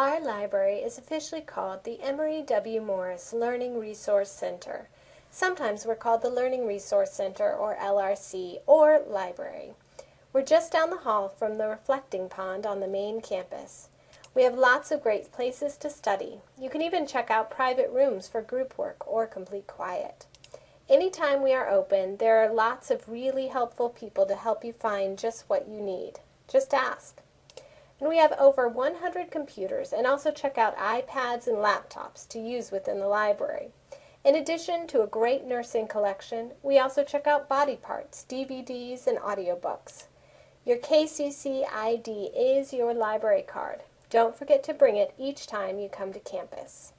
Our library is officially called the Emory W. Morris Learning Resource Center. Sometimes we're called the Learning Resource Center, or LRC, or library. We're just down the hall from the reflecting pond on the main campus. We have lots of great places to study. You can even check out private rooms for group work or complete quiet. Anytime we are open, there are lots of really helpful people to help you find just what you need. Just ask. And we have over 100 computers and also check out iPads and laptops to use within the library. In addition to a great nursing collection, we also check out body parts, DVDs, and audiobooks. Your KCC ID is your library card. Don't forget to bring it each time you come to campus.